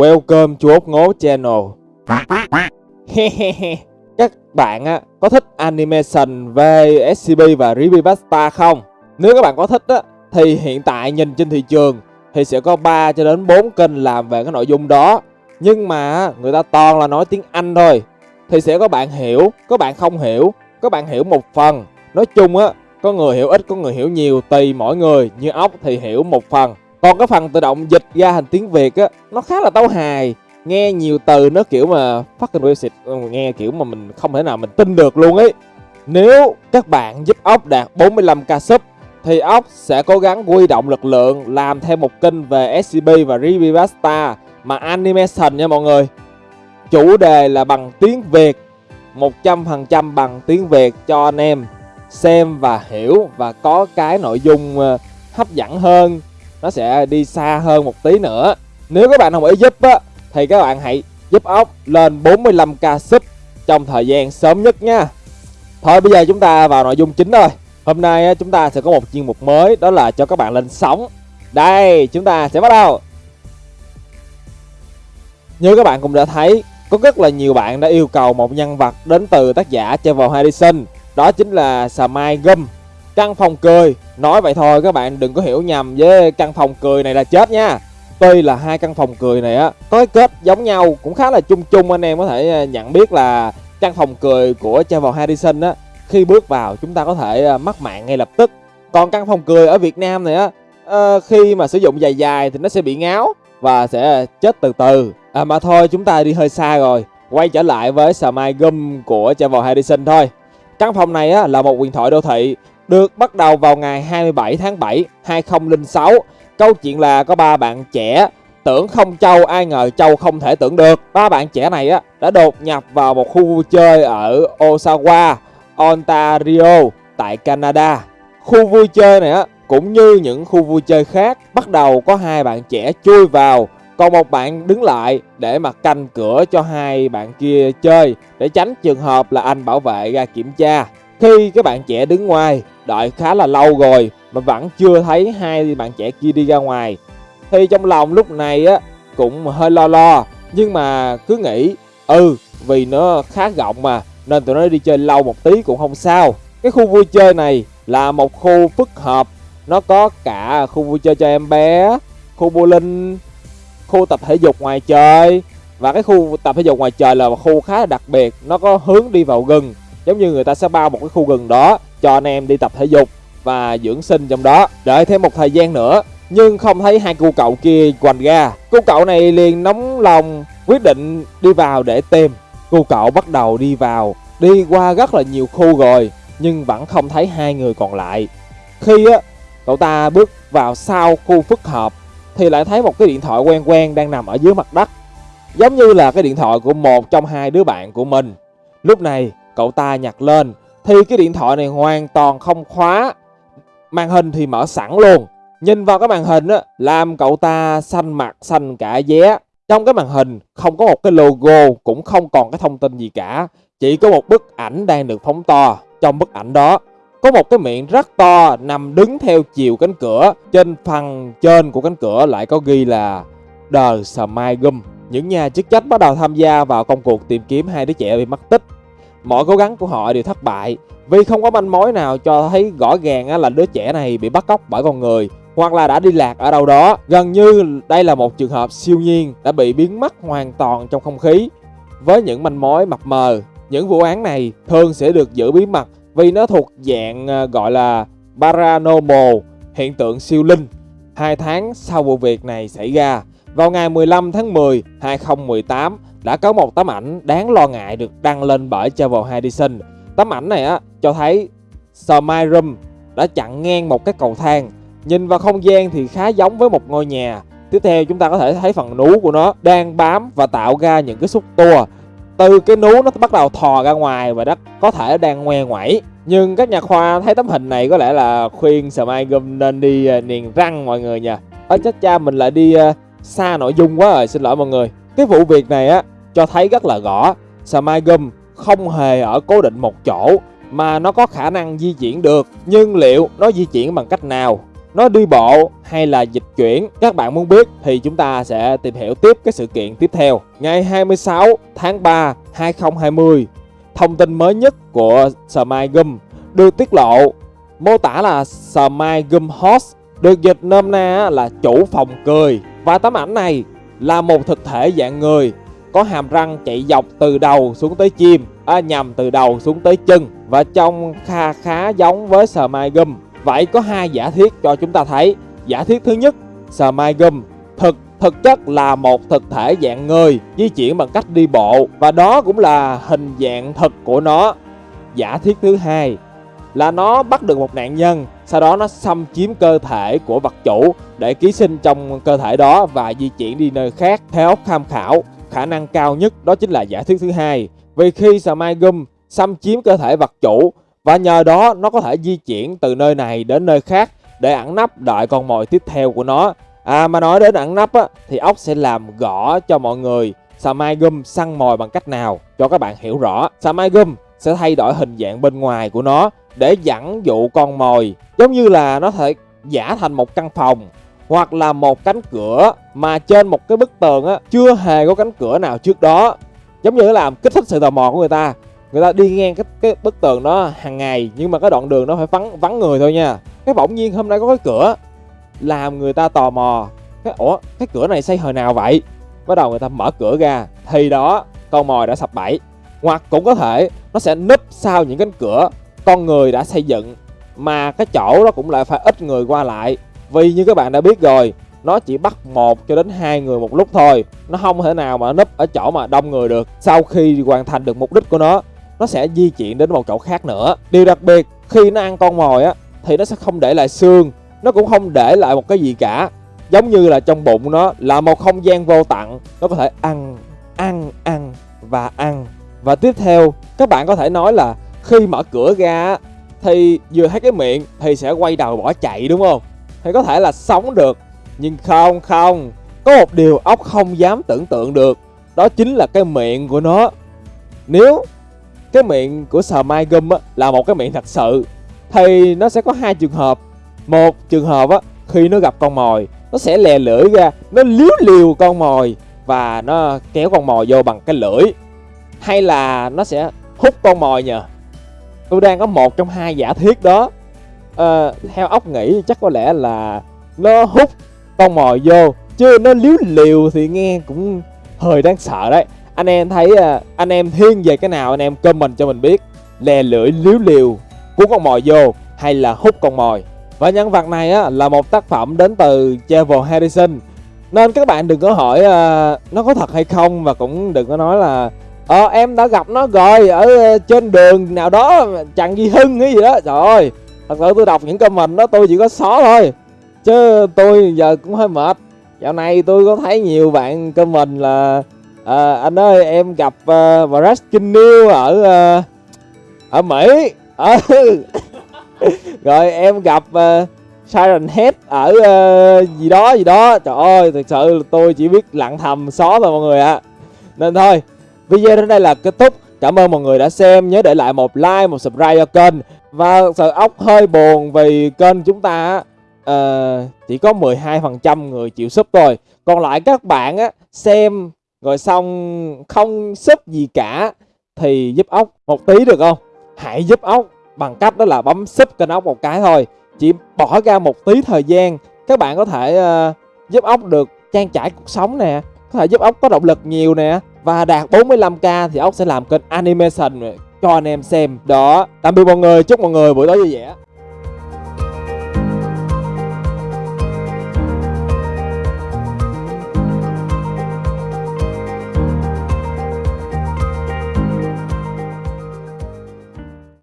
Welcome to ốc ngố channel. Các bạn á, có thích animation về SCP và Creepypasta không? Nếu các bạn có thích á, thì hiện tại nhìn trên thị trường thì sẽ có 3 cho đến 4 kênh làm về cái nội dung đó. Nhưng mà người ta toàn là nói tiếng Anh thôi. Thì sẽ có bạn hiểu, có bạn không hiểu, có bạn hiểu một phần. Nói chung á, có người hiểu ít, có người hiểu nhiều tùy mỗi người. Như ốc thì hiểu một phần còn cái phần tự động dịch ra thành tiếng Việt á, Nó khá là tấu hài. Nghe nhiều từ nó kiểu mà fucking bullshit ờ, Nghe kiểu mà mình không thể nào mình tin được luôn ấy. Nếu các bạn giúp ốc đạt 45k sub, Thì ốc sẽ cố gắng huy động lực lượng Làm thêm một kênh về SCP và Revivasta Mà animation nha mọi người. Chủ đề là bằng tiếng Việt 100% bằng tiếng Việt cho anh em xem và hiểu và có cái nội dung ờ, hấp dẫn hơn nó sẽ đi xa hơn một tí nữa. Nếu các bạn đồng ý giúp á, thì các bạn hãy giúp ốc lên 45k sub trong thời gian sớm nhất nha. Thôi, bây giờ chúng ta vào nội dung chính thôi hôm nay chúng ta sẽ có một chuyên mục mới, đó là cho các bạn lên sóng. Đây, chúng ta sẽ bắt đầu. Như các bạn cũng đã thấy, có rất là nhiều bạn đã yêu cầu một nhân vật đến từ tác giả Travel Harrison. Đó chính là Samai Gum. Căn phòng cười. Nói vậy thôi các bạn đừng có hiểu nhầm với căn phòng cười này là chết nha. Tuy là hai căn phòng cười này á Có cái kết giống nhau cũng khá là chung chung anh em có thể à, nhận biết là Căn phòng cười của Trevor Harrison á Khi bước vào chúng ta có thể à, mắc mạng ngay lập tức. Còn căn phòng cười ở Việt Nam này á ờ, Khi mà sử dụng dài dài thì nó sẽ bị ngáo Và sẽ chết từ từ. À mà thôi chúng ta đi hơi xa rồi. Quay trở lại với Smile Gum của Trevor Harrison thôi. Căn phòng này á, là một quyền thoại đô thị được bắt đầu vào ngày 27 tháng 7 2006. Câu chuyện là có ba bạn trẻ tưởng không châu ai ngờ châu không thể tưởng được. Ba bạn trẻ này á đã đột nhập vào một khu vui chơi ở Osawa, Ontario tại Canada. Khu vui chơi này á cũng như những khu vui chơi khác, bắt đầu có hai bạn trẻ chui vào, còn một bạn đứng lại để mà canh cửa cho hai bạn kia chơi để tránh trường hợp là anh bảo vệ ra kiểm tra. Khi các bạn trẻ đứng ngoài, đợi khá là lâu rồi mà vẫn chưa thấy hai bạn trẻ kia đi ra ngoài. Thì trong lòng lúc này á cũng hơi lo lo, nhưng mà cứ nghĩ ừ vì nó khá rộng mà nên tụi nó đi chơi lâu một tí cũng không sao. Cái khu vui chơi này là một khu phức hợp, nó có cả khu vui chơi cho em bé, khu bowling, khu tập thể dục ngoài trời và cái khu tập thể dục ngoài trời là một khu khá là đặc biệt, nó có hướng đi vào rừng giống như người ta sẽ bao một cái khu rừng đó cho anh em đi tập thể dục và dưỡng sinh trong đó. Đợi thêm một thời gian nữa, nhưng không thấy hai cô cậu kia quành ra cô cậu này liền nóng lòng quyết định đi vào để tìm. Cô cậu bắt đầu đi vào. Đi qua rất là nhiều khu rồi, nhưng vẫn không thấy hai người còn lại. Khi á, cậu ta bước vào sau khu phức hợp, thì lại thấy một cái điện thoại quen quen đang nằm ở dưới mặt đất. Giống như là cái điện thoại của một trong hai đứa bạn của mình. Lúc này cậu ta nhặt lên. Thì cái điện thoại này hoàn toàn không khóa. Màn hình thì mở sẵn luôn. Nhìn vào cái màn hình á, làm cậu ta xanh mặt, xanh cả vé trong cái màn hình không có một cái logo, cũng không còn cái thông tin gì cả. Chỉ có một bức ảnh đang được phóng to. Trong bức ảnh đó, có một cái miệng rất to nằm đứng theo chiều cánh cửa. Trên phần trên của cánh cửa lại có ghi là The Smile Gum. Những nhà chức trách bắt đầu tham gia vào công cuộc tìm kiếm hai đứa trẻ bị mất tích. Mọi cố gắng của họ đều thất bại vì không có manh mối nào cho thấy rõ ràng là đứa trẻ này bị bắt cóc bởi con người hoặc là đã đi lạc ở đâu đó. Gần như đây là một trường hợp siêu nhiên đã bị biến mất hoàn toàn trong không khí với những manh mối mập mờ. Những vụ án này thường sẽ được giữ bí mật vì nó thuộc dạng ờ, gọi là paranormal, hiện tượng siêu linh. Hai tháng sau vụ việc này xảy ra, vào ngày 15 tháng 10, 2018, đã có một tấm ảnh đáng lo ngại được đăng lên bởi Travel Edison. Tấm ảnh này á cho thấy Smile đã chặn ngang một cái cầu thang. Nhìn vào không gian thì khá giống với một ngôi nhà. Tiếp theo chúng ta có thể thấy phần nú của nó đang bám và tạo ra những cái xúc tua. Từ cái nú nó bắt đầu thò ra ngoài và đất có thể đang ngoe ngoẩy. Nhưng các nhà khoa thấy tấm hình này có lẽ là khuyên Smile nên đi à, niềng răng mọi người nha. Ở chết cha mình lại đi à, xa nội dung quá rồi, xin lỗi mọi người. Cái vụ việc này á, cho thấy rất là rõ. Samagum không hề ở cố định một chỗ mà nó có khả năng di chuyển được, nhưng liệu nó di chuyển bằng cách nào? Nó đi bộ hay là dịch chuyển? Các bạn muốn biết thì chúng ta sẽ tìm hiểu tiếp cái sự kiện tiếp theo. Ngày 26 tháng 3 2020 thông tin mới nhất của Smile được tiết lộ. Mô tả là Smile Host được dịch nôm na là chủ phòng cười. Và tấm ảnh này là một thực thể dạng người có hàm răng chạy dọc từ đầu xuống tới chim à, nhằm từ đầu xuống tới chân và trông kha khá giống với Smile Gum Vậy có hai giả thiết cho chúng ta thấy. Giả thiết thứ nhất, Smile Gum thực thực chất là một thực thể dạng người di chuyển bằng cách đi bộ và đó cũng là hình dạng thực của nó. Giả thiết thứ hai là nó bắt được một nạn nhân, sau đó nó xâm chiếm cơ thể của vật chủ để ký sinh trong cơ thể đó và di chuyển đi nơi khác. Theo tham khảo, khả năng cao nhất đó chính là giả thuyết thứ hai. Vì khi Smigum Gum xâm chiếm cơ thể vật chủ và nhờ đó nó có thể di chuyển từ nơi này đến nơi khác để ẩn nấp đợi con mồi tiếp theo của nó. À mà nói đến ẩn nấp á, thì ốc sẽ làm gõ cho mọi người Samai Gum săn mồi bằng cách nào cho các bạn hiểu rõ. Samai Gum sẽ thay đổi hình dạng bên ngoài của nó để dẫn dụ con mồi, giống như là nó thể giả thành một căn phòng, hoặc là một cánh cửa mà trên một cái bức tường á, chưa hề có cánh cửa nào trước đó. Giống như làm kích thích sự tò mò của người ta. Người ta đi ngang cái cái bức tường đó hàng ngày, nhưng mà cái đoạn đường đó phải vắng vắng người thôi nha. Cái bỗng nhiên hôm nay có cái cửa, làm người ta tò mò. Cái, ủa, cái cửa này xây hồi nào vậy? Bắt đầu người ta mở cửa ra, thì đó, con mồi đã sập bẫy. Hoặc cũng có thể nó sẽ núp sau những cánh cửa con người đã xây dựng, mà cái chỗ đó cũng lại phải ít người qua lại. Vì như các bạn đã biết rồi, nó chỉ bắt một cho đến hai người một lúc thôi. Nó không thể nào mà núp ở chỗ mà đông người được. Sau khi hoàn thành được mục đích của nó nó sẽ di chuyển đến một chỗ khác nữa. Điều đặc biệt, khi nó ăn con mồi á, thì nó sẽ không để lại xương. Nó cũng không để lại một cái gì cả. Giống như là trong bụng nó, là một không gian vô tận. Nó có thể ăn ăn ăn và ăn. Và tiếp theo, các bạn có thể nói là khi mở cửa ra thì vừa thấy cái miệng thì sẽ quay đầu bỏ chạy, đúng không? Thì có thể là sống được, nhưng không không. Có một điều ốc không dám tưởng tượng được, đó chính là cái miệng của nó. Nếu cái miệng của sờ mai gum là một cái miệng thật sự, thì nó sẽ có hai trường hợp. Một trường hợp á, khi nó gặp con mồi, nó sẽ lè lưỡi ra, nó liếu liều con mồi và nó kéo con mồi vô bằng cái lưỡi. Hay là nó sẽ hút con mồi nhờ? Tôi đang có một trong hai giả thiết đó. À, theo ốc nghĩ chắc có lẽ là nó hút con mồi vô chứ nó liếu liều thì nghe cũng hơi đáng sợ đấy. Anh em thấy ờ, anh em thiên về cái nào anh em comment cho mình biết. Lè lưỡi liếu liều cuốn con mồi vô hay là hút con mồi. Và nhân vật này á, là một tác phẩm đến từ Trevor Harrison. Nên các bạn đừng có hỏi uh, nó có thật hay không và cũng đừng có nói là Ờ em đã gặp nó rồi ở ờ, trên đường nào đó chẳng gì hưng cái gì đó. Trời ơi Thật sự tôi đọc những comment đó tôi chỉ có xó thôi. Chứ tôi giờ cũng hơi mệt. Dạo này tôi có thấy nhiều bạn comment là à, anh ơi em gặp uh, Brad New ở uh, ở Mỹ. À, rồi em gặp uh, Siren Head ở uh, gì đó gì đó. Trời ơi thật sự tôi chỉ biết lặng thầm xó thôi mọi người ạ. À. nên thôi video đến đây là kết thúc. Cảm ơn mọi người đã xem. Nhớ để lại một like một subscribe cho kênh. Và sợ ốc hơi buồn vì kênh chúng ta uh, chỉ có 12% người chịu sub thôi. Còn lại các bạn á xem rồi xong không sub gì cả thì giúp ốc một tí được không? Hãy giúp ốc bằng cách đó là bấm sub kênh ốc một cái thôi. Chỉ bỏ ra một tí thời gian các bạn có thể uh, giúp ốc được trang trải cuộc sống nè có thể giúp ốc có động lực nhiều nè. Và đạt 45k thì ốc sẽ làm kênh animation cho anh em xem. Đó. Tạm biệt mọi người. Chúc mọi người buổi tối vui vẻ.